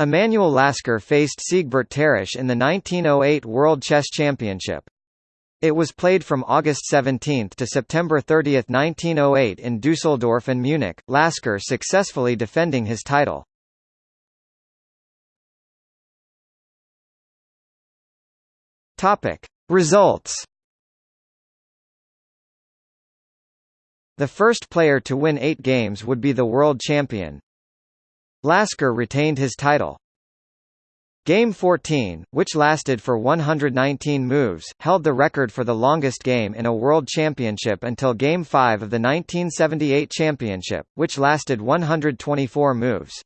Emanuel Lasker faced Siegbert Tarrasch in the 1908 World Chess Championship. It was played from August 17 to September 30, 1908 in Dusseldorf and Munich, Lasker successfully defending his title. Results. The first player to win 8 games would be the world champion. Lasker retained his title. Game 14, which lasted for 119 moves, held the record for the longest game in a World Championship until Game 5 of the 1978 Championship, which lasted 124 moves.